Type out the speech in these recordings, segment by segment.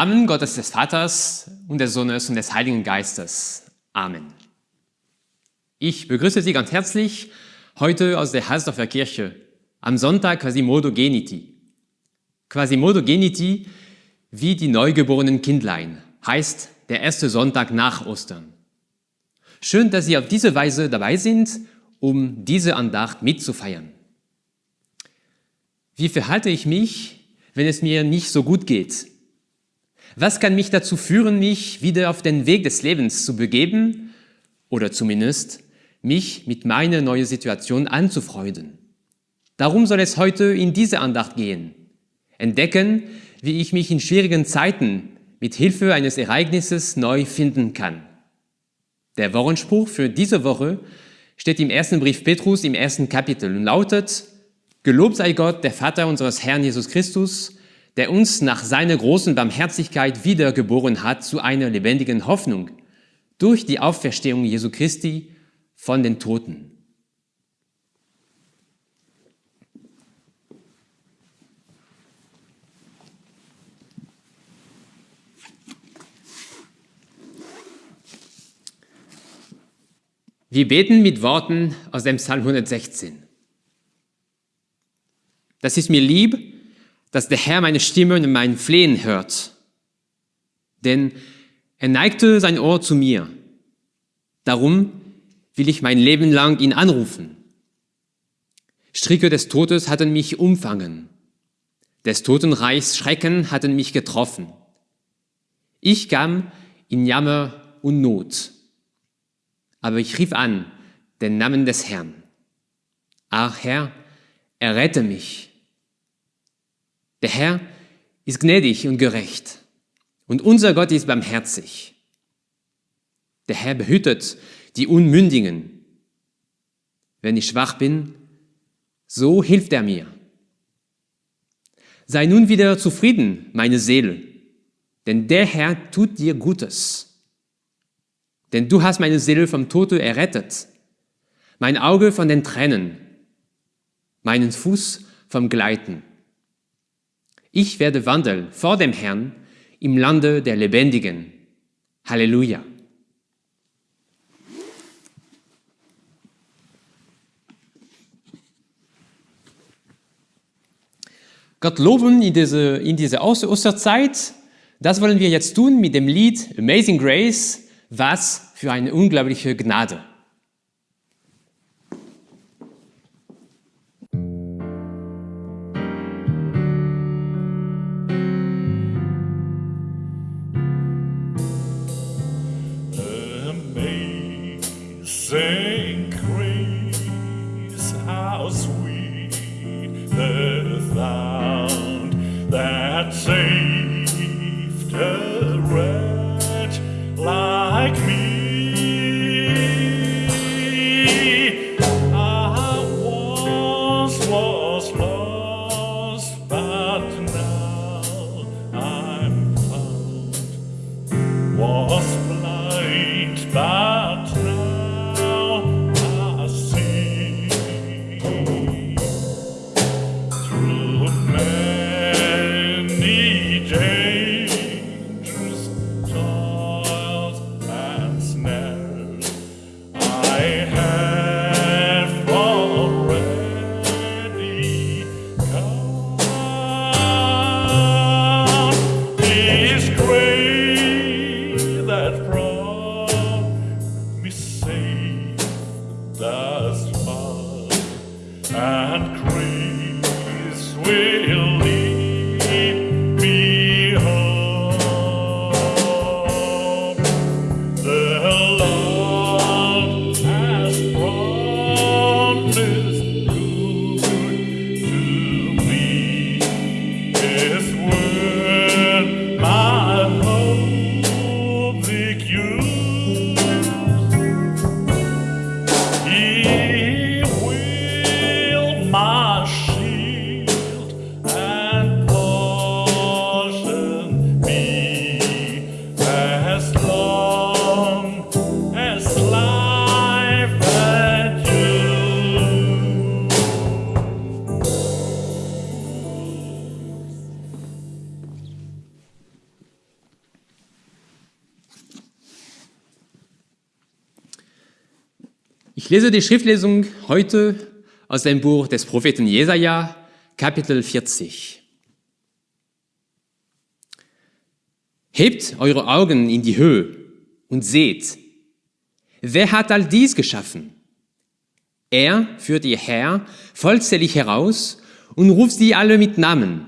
Namen Gottes des Vaters und des Sohnes und des Heiligen Geistes. Amen. Ich begrüße Sie ganz herzlich heute aus der Hasdorfer Kirche am Sonntag Quasimodo Geniti. Quasimodo Geniti wie die neugeborenen Kindlein heißt der erste Sonntag nach Ostern. Schön, dass Sie auf diese Weise dabei sind, um diese Andacht mitzufeiern. Wie verhalte ich mich, wenn es mir nicht so gut geht? Was kann mich dazu führen, mich wieder auf den Weg des Lebens zu begeben oder zumindest mich mit meiner neuen Situation anzufreunden? Darum soll es heute in diese Andacht gehen. Entdecken, wie ich mich in schwierigen Zeiten mit Hilfe eines Ereignisses neu finden kann. Der Wochenspruch für diese Woche steht im ersten Brief Petrus im ersten Kapitel und lautet, Gelobt sei Gott, der Vater unseres Herrn Jesus Christus, der uns nach seiner großen Barmherzigkeit wiedergeboren hat zu einer lebendigen Hoffnung durch die Auferstehung Jesu Christi von den Toten. Wir beten mit Worten aus dem Psalm 116. Das ist mir lieb, dass der Herr meine Stimme und mein Flehen hört. Denn er neigte sein Ohr zu mir. Darum will ich mein Leben lang ihn anrufen. Stricke des Todes hatten mich umfangen. Des Totenreichs Schrecken hatten mich getroffen. Ich kam in Jammer und Not. Aber ich rief an den Namen des Herrn. Ach Herr, errette mich. Der Herr ist gnädig und gerecht und unser Gott ist barmherzig. Der Herr behütet die Unmündigen. Wenn ich schwach bin, so hilft er mir. Sei nun wieder zufrieden, meine Seele, denn der Herr tut dir Gutes. Denn du hast meine Seele vom Tode errettet, mein Auge von den Tränen, meinen Fuß vom Gleiten. Ich werde wandeln vor dem Herrn im Lande der Lebendigen. Halleluja. Gott loben in diese, in diese Osterzeit, das wollen wir jetzt tun mit dem Lied Amazing Grace, was für eine unglaubliche Gnade. Ich lese die Schriftlesung heute aus dem Buch des Propheten Jesaja, Kapitel 40. Hebt eure Augen in die Höhe und seht, wer hat all dies geschaffen? Er führt ihr Herr vollzählig heraus und ruft sie alle mit Namen.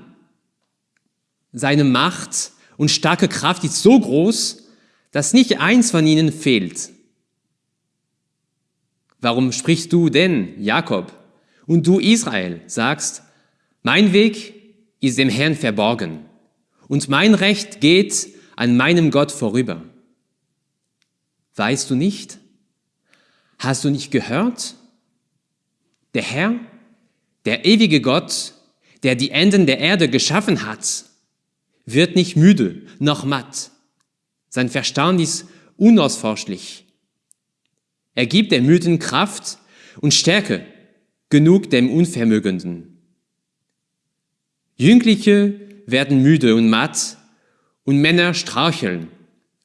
Seine Macht und starke Kraft ist so groß, dass nicht eins von ihnen fehlt. Warum sprichst du denn, Jakob, und du, Israel, sagst, mein Weg ist dem Herrn verborgen und mein Recht geht an meinem Gott vorüber? Weißt du nicht? Hast du nicht gehört? Der Herr, der ewige Gott, der die Enden der Erde geschaffen hat, wird nicht müde noch matt. Sein Verstand ist unausforschlich. Er gibt dem Müden Kraft und Stärke, genug dem Unvermögenden. Jüngliche werden müde und matt und Männer straucheln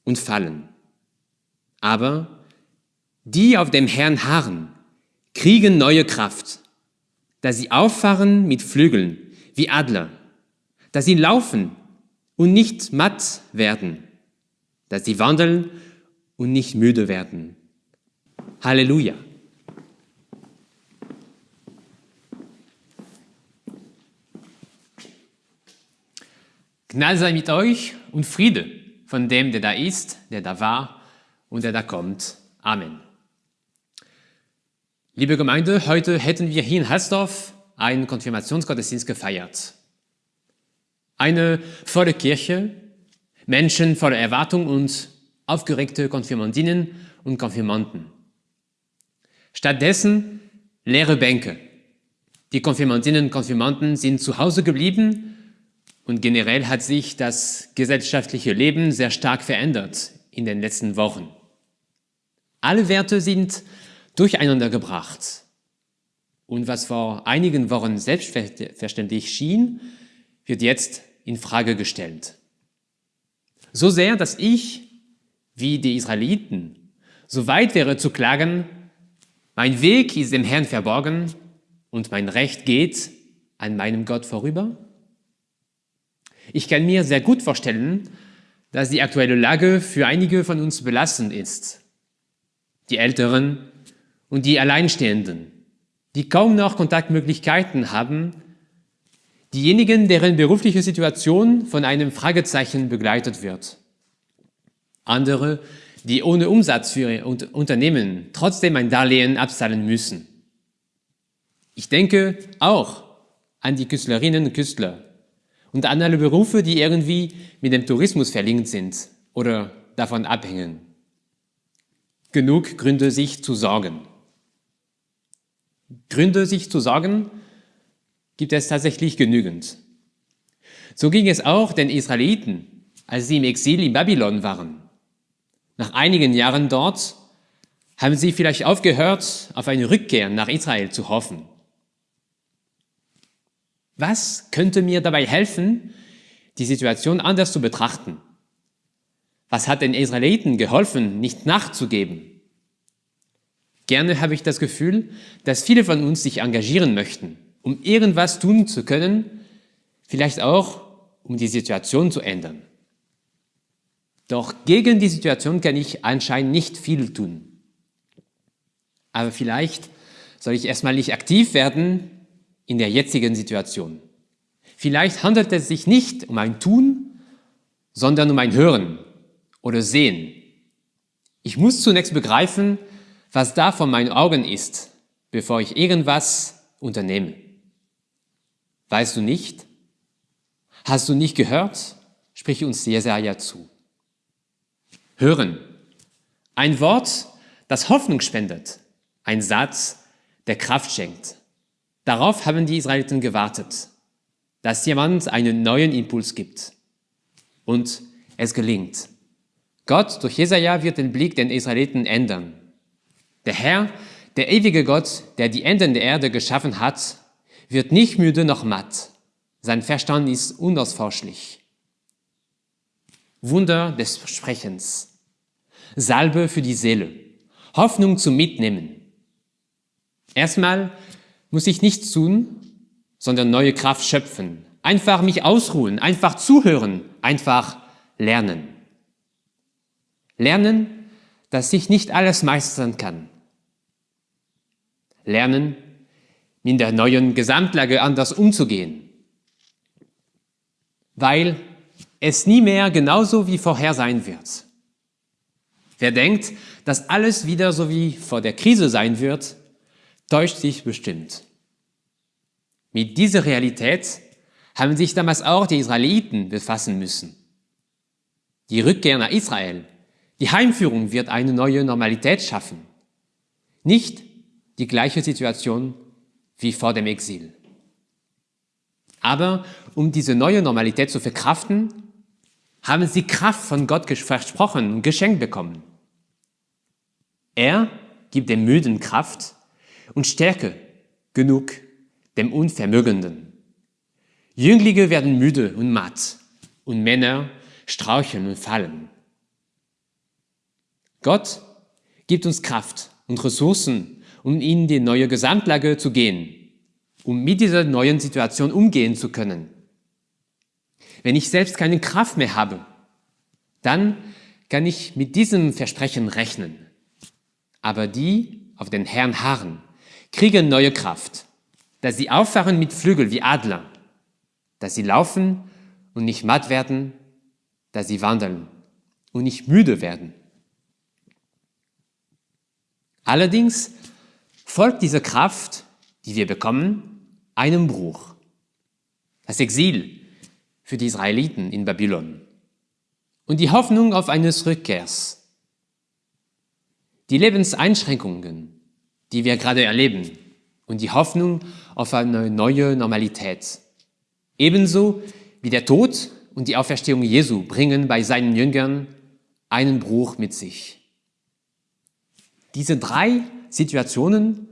und fallen. Aber die auf dem Herrn harren, kriegen neue Kraft, dass sie auffahren mit Flügeln wie Adler, dass sie laufen und nicht matt werden, dass sie wandeln und nicht müde werden. Halleluja. Gnade sei mit euch und Friede von dem, der da ist, der da war und der da kommt. Amen. Liebe Gemeinde, heute hätten wir hier in Halsdorf einen Konfirmationsgottesdienst gefeiert. Eine volle Kirche, Menschen voller Erwartung und aufgeregte Konfirmandinnen und Konfirmanden. Stattdessen leere Bänke. Die Konfirmandinnen und Konfirmanden sind zu Hause geblieben und generell hat sich das gesellschaftliche Leben sehr stark verändert in den letzten Wochen. Alle Werte sind durcheinander gebracht. Und was vor einigen Wochen selbstverständlich schien, wird jetzt in Frage gestellt. So sehr, dass ich, wie die Israeliten, so weit wäre zu klagen, mein Weg ist dem Herrn verborgen und mein Recht geht an meinem Gott vorüber? Ich kann mir sehr gut vorstellen, dass die aktuelle Lage für einige von uns belastend ist. Die Älteren und die Alleinstehenden, die kaum noch Kontaktmöglichkeiten haben, diejenigen, deren berufliche Situation von einem Fragezeichen begleitet wird. Andere, die ohne Umsatz für ihr Unternehmen trotzdem ein Darlehen abzahlen müssen. Ich denke auch an die Küstlerinnen und Künstler und an alle Berufe, die irgendwie mit dem Tourismus verlinkt sind oder davon abhängen. Genug Gründe, sich zu sorgen. Gründe, sich zu sorgen, gibt es tatsächlich genügend. So ging es auch den Israeliten, als sie im Exil in Babylon waren. Nach einigen Jahren dort haben sie vielleicht aufgehört, auf eine Rückkehr nach Israel zu hoffen. Was könnte mir dabei helfen, die Situation anders zu betrachten? Was hat den Israeliten geholfen, nicht nachzugeben? Gerne habe ich das Gefühl, dass viele von uns sich engagieren möchten, um irgendwas tun zu können, vielleicht auch, um die Situation zu ändern. Doch gegen die Situation kann ich anscheinend nicht viel tun. Aber vielleicht soll ich erstmal nicht aktiv werden in der jetzigen Situation. Vielleicht handelt es sich nicht um ein Tun, sondern um ein Hören oder Sehen. Ich muss zunächst begreifen, was da vor meinen Augen ist, bevor ich irgendwas unternehme. Weißt du nicht? Hast du nicht gehört? Sprich uns Jesaja zu. Hören. Ein Wort, das Hoffnung spendet. Ein Satz, der Kraft schenkt. Darauf haben die Israeliten gewartet, dass jemand einen neuen Impuls gibt. Und es gelingt. Gott durch Jesaja wird den Blick den Israeliten ändern. Der Herr, der ewige Gott, der die Enden der Erde geschaffen hat, wird nicht müde noch matt. Sein Verstand ist unausforschlich. Wunder des Sprechens. Salbe für die Seele. Hoffnung zum Mitnehmen. Erstmal muss ich nichts tun, sondern neue Kraft schöpfen. Einfach mich ausruhen, einfach zuhören, einfach lernen. Lernen, dass ich nicht alles meistern kann. Lernen, in der neuen Gesamtlage anders umzugehen. Weil es nie mehr genauso wie vorher sein wird. Wer denkt, dass alles wieder so wie vor der Krise sein wird, täuscht sich bestimmt. Mit dieser Realität haben sich damals auch die Israeliten befassen müssen. Die Rückkehr nach Israel, die Heimführung wird eine neue Normalität schaffen. Nicht die gleiche Situation wie vor dem Exil. Aber um diese neue Normalität zu verkraften, haben sie Kraft von Gott versprochen und geschenkt bekommen. Er gibt dem Müden Kraft und Stärke genug dem Unvermögenden. Jünglinge werden müde und matt und Männer straucheln und fallen. Gott gibt uns Kraft und Ressourcen, um in die neue Gesamtlage zu gehen, um mit dieser neuen Situation umgehen zu können. Wenn ich selbst keine Kraft mehr habe, dann kann ich mit diesem Versprechen rechnen. Aber die auf den Herrn harren, kriegen neue Kraft, dass sie auffahren mit Flügel wie Adler, dass sie laufen und nicht matt werden, dass sie wandeln und nicht müde werden. Allerdings folgt diese Kraft, die wir bekommen, einem Bruch. Das Exil für die Israeliten in Babylon und die Hoffnung auf eines Rückkehrs. Die Lebenseinschränkungen, die wir gerade erleben und die Hoffnung auf eine neue Normalität. Ebenso wie der Tod und die Auferstehung Jesu bringen bei seinen Jüngern einen Bruch mit sich. Diese drei Situationen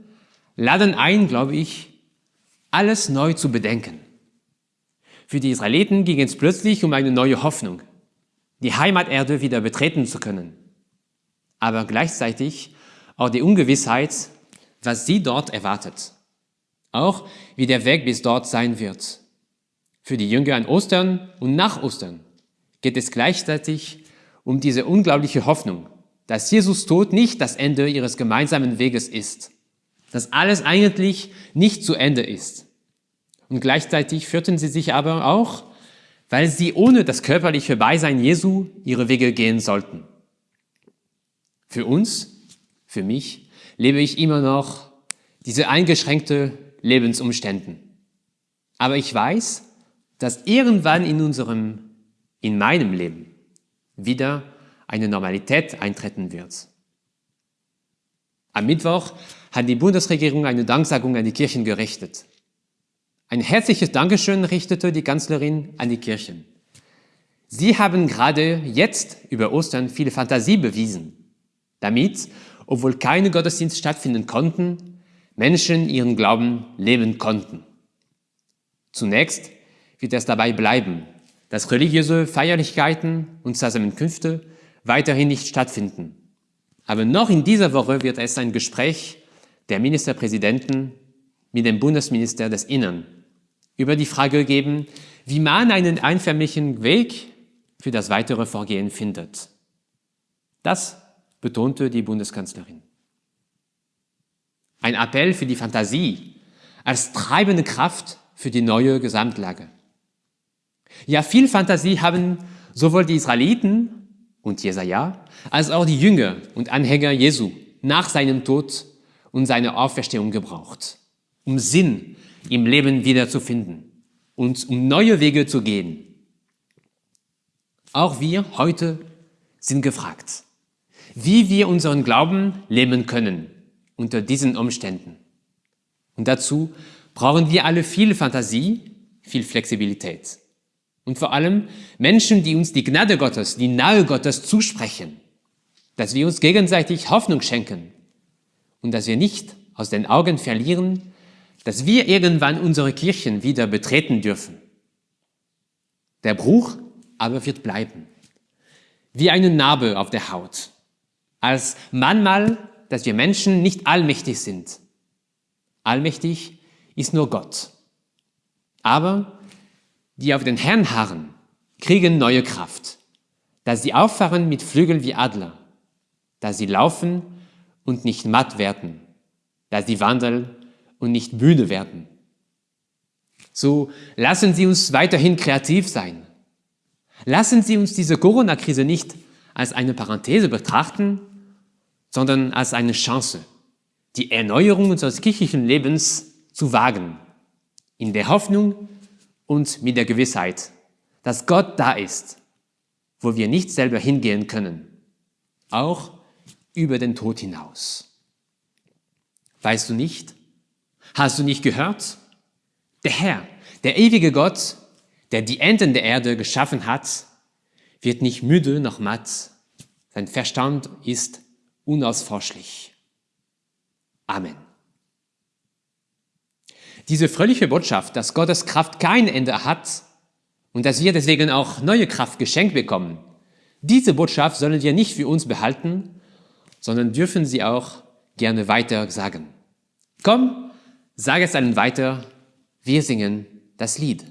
laden ein, glaube ich, alles neu zu bedenken. Für die Israeliten ging es plötzlich um eine neue Hoffnung, die Heimaterde wieder betreten zu können, aber gleichzeitig auch die Ungewissheit, was sie dort erwartet, auch wie der Weg bis dort sein wird. Für die Jünger an Ostern und nach Ostern geht es gleichzeitig um diese unglaubliche Hoffnung, dass Jesus Tod nicht das Ende ihres gemeinsamen Weges ist, dass alles eigentlich nicht zu Ende ist. Und gleichzeitig fürchten sie sich aber auch, weil sie ohne das körperliche Beisein Jesu ihre Wege gehen sollten. Für uns, für mich, lebe ich immer noch diese eingeschränkte Lebensumständen. Aber ich weiß, dass irgendwann in unserem, in meinem Leben wieder eine Normalität eintreten wird. Am Mittwoch hat die Bundesregierung eine Danksagung an die Kirchen gerichtet. Ein herzliches Dankeschön richtete die Kanzlerin an die Kirchen. Sie haben gerade jetzt über Ostern viele Fantasie bewiesen, damit, obwohl keine Gottesdienste stattfinden konnten, Menschen ihren Glauben leben konnten. Zunächst wird es dabei bleiben, dass religiöse Feierlichkeiten und Zusammenkünfte weiterhin nicht stattfinden. Aber noch in dieser Woche wird es ein Gespräch der Ministerpräsidenten mit dem Bundesminister des Innern über die Frage geben, wie man einen einförmigen Weg für das weitere Vorgehen findet. Das betonte die Bundeskanzlerin. Ein Appell für die Fantasie als treibende Kraft für die neue Gesamtlage. Ja, viel Fantasie haben sowohl die Israeliten und Jesaja als auch die Jünger und Anhänger Jesu nach seinem Tod und seiner Auferstehung gebraucht, um Sinn im Leben wiederzufinden und um neue Wege zu gehen. Auch wir heute sind gefragt, wie wir unseren Glauben leben können unter diesen Umständen. Und dazu brauchen wir alle viel Fantasie, viel Flexibilität. Und vor allem Menschen, die uns die Gnade Gottes, die Nahe Gottes zusprechen, dass wir uns gegenseitig Hoffnung schenken und dass wir nicht aus den Augen verlieren, dass wir irgendwann unsere Kirchen wieder betreten dürfen. Der Bruch aber wird bleiben, wie eine Narbe auf der Haut, als manchmal, dass wir Menschen nicht allmächtig sind, Allmächtig ist nur Gott. Aber die auf den Herrn harren, kriegen neue Kraft, dass sie auffahren mit Flügeln wie Adler, dass sie laufen und nicht matt werden, dass sie wandeln und nicht müde werden. So lassen Sie uns weiterhin kreativ sein. Lassen Sie uns diese Corona-Krise nicht als eine Parenthese betrachten, sondern als eine Chance, die Erneuerung unseres kirchlichen Lebens zu wagen, in der Hoffnung und mit der Gewissheit, dass Gott da ist, wo wir nicht selber hingehen können, auch über den Tod hinaus. Weißt du nicht? Hast du nicht gehört? Der Herr, der ewige Gott, der die Enden der Erde geschaffen hat, wird nicht müde noch matt. Sein Verstand ist unausforschlich. Amen. Diese fröhliche Botschaft, dass Gottes Kraft kein Ende hat und dass wir deswegen auch neue Kraft geschenkt bekommen, diese Botschaft sollen wir nicht für uns behalten, sondern dürfen sie auch gerne weiter sagen. Komm, sag es allen weiter, wir singen das Lied.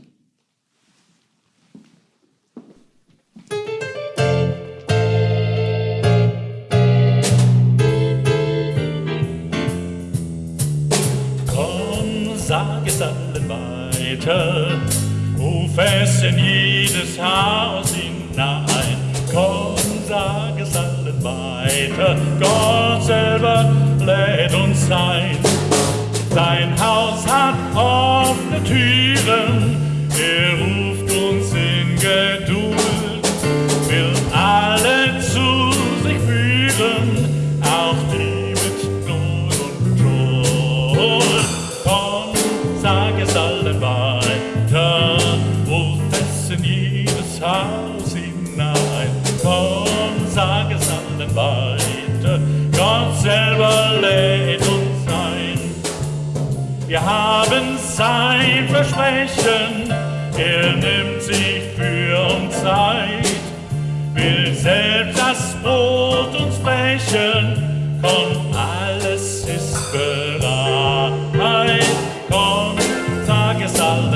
Komm, sag es allen weiter, ruf es in jedes Haus hinein. Komm, sag es allen weiter, Gott selber lädt uns ein. Sein Haus hat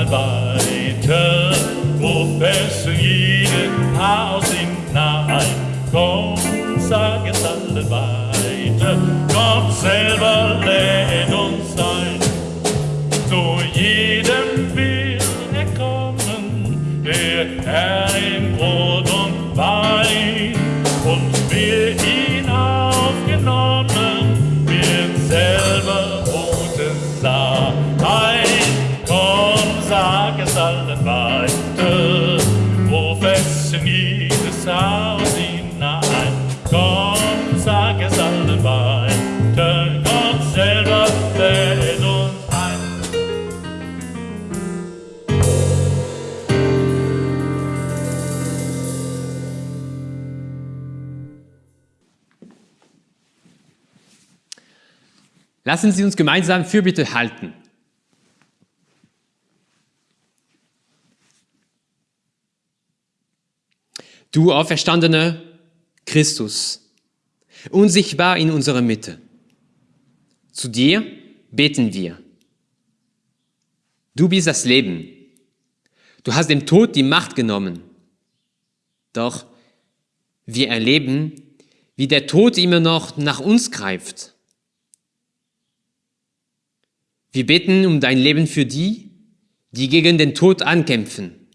es Lassen Sie uns gemeinsam Fürbitte halten. Du auferstandener Christus, unsichtbar in unserer Mitte. Zu dir beten wir. Du bist das Leben. Du hast dem Tod die Macht genommen. Doch wir erleben, wie der Tod immer noch nach uns greift. Wir beten um dein Leben für die, die gegen den Tod ankämpfen.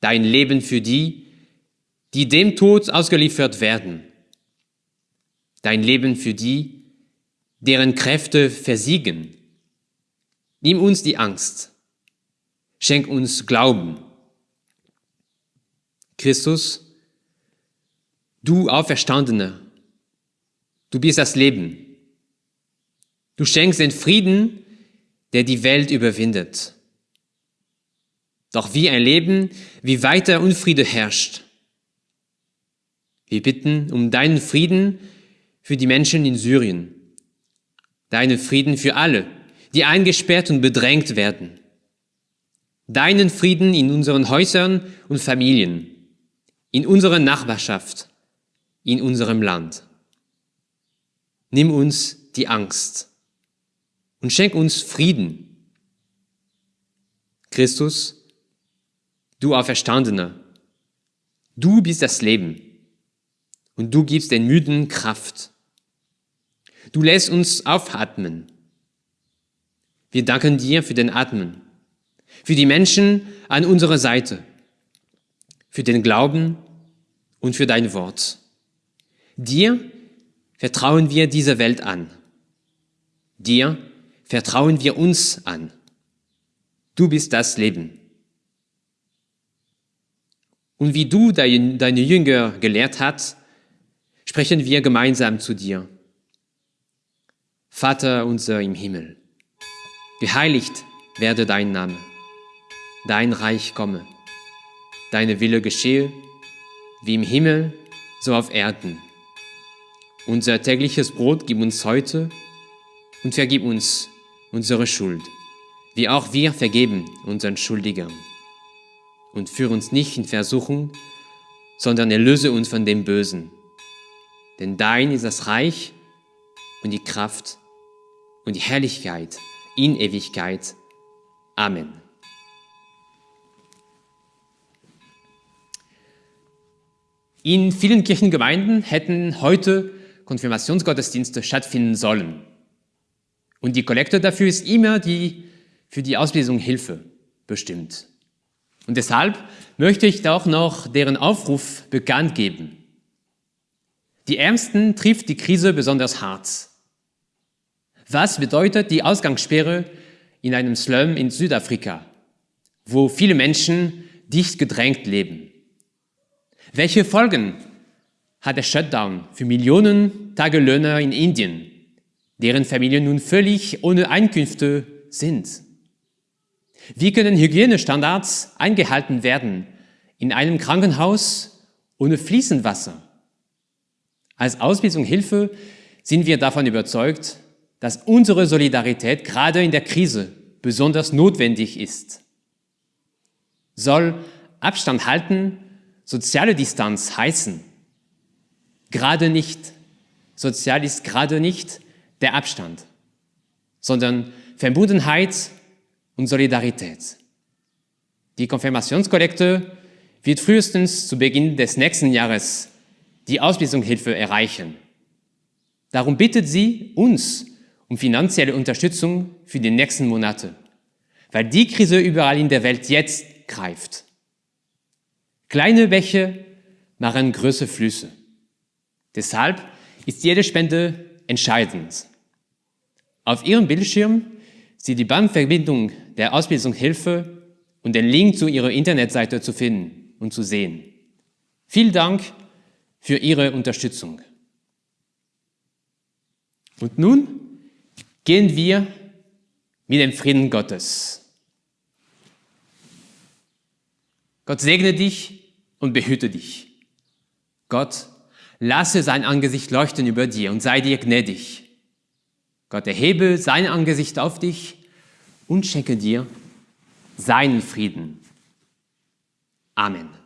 Dein Leben für die, die dem Tod ausgeliefert werden. Dein Leben für die, deren Kräfte versiegen. Nimm uns die Angst. Schenk uns Glauben. Christus, du Auferstandener, du bist das Leben. Du schenkst den Frieden, der die Welt überwindet. Doch wir erleben, wie weiter Unfriede herrscht. Wir bitten um deinen Frieden für die Menschen in Syrien, deinen Frieden für alle, die eingesperrt und bedrängt werden, deinen Frieden in unseren Häusern und Familien, in unserer Nachbarschaft, in unserem Land. Nimm uns die Angst und schenk uns Frieden. Christus, du Auferstandener, du bist das Leben und du gibst den Müden Kraft. Du lässt uns aufatmen. Wir danken dir für den Atmen, für die Menschen an unserer Seite, für den Glauben und für dein Wort. Dir vertrauen wir diese Welt an. Dir vertrauen wir uns an. Du bist das Leben. Und wie du deine Jünger gelehrt hast, sprechen wir gemeinsam zu dir. Vater unser im Himmel, geheiligt werde dein Name, dein Reich komme, deine Wille geschehe, wie im Himmel, so auf Erden. Unser tägliches Brot gib uns heute und vergib uns unsere Schuld, wie auch wir vergeben unseren Schuldigern. Und führe uns nicht in Versuchung, sondern erlöse uns von dem Bösen. Denn dein ist das Reich und die Kraft und die Herrlichkeit in Ewigkeit. Amen. In vielen Kirchengemeinden hätten heute Konfirmationsgottesdienste stattfinden sollen. Und die Kollekte dafür ist immer die für die Auslesung Hilfe bestimmt. Und deshalb möchte ich auch noch deren Aufruf bekannt geben. Die Ärmsten trifft die Krise besonders hart. Was bedeutet die Ausgangssperre in einem Slum in Südafrika, wo viele Menschen dicht gedrängt leben? Welche Folgen hat der Shutdown für Millionen Tagelöhner in Indien, deren Familien nun völlig ohne Einkünfte sind? Wie können Hygienestandards eingehalten werden in einem Krankenhaus ohne fließend Wasser? Als Ausbildung Hilfe sind wir davon überzeugt, dass unsere Solidarität gerade in der Krise besonders notwendig ist. Soll Abstand halten soziale Distanz heißen? Gerade nicht. Sozial ist gerade nicht der Abstand, sondern Verbundenheit und Solidarität. Die Konfirmationskollekte wird frühestens zu Beginn des nächsten Jahres die Ausbildungshilfe erreichen. Darum bittet sie uns um finanzielle Unterstützung für die nächsten Monate, weil die Krise überall in der Welt jetzt greift. Kleine Bäche machen große Flüsse. Deshalb ist jede Spende entscheidend. Auf Ihrem Bildschirm Sie die Bankverbindung der Ausbildungshilfe und den Link zu Ihrer Internetseite zu finden und zu sehen. Vielen Dank für Ihre Unterstützung. Und nun gehen wir mit dem Frieden Gottes. Gott segne dich und behüte dich. Gott lasse sein Angesicht leuchten über dir und sei dir gnädig. Gott erhebe sein Angesicht auf dich und schenke dir seinen Frieden. Amen.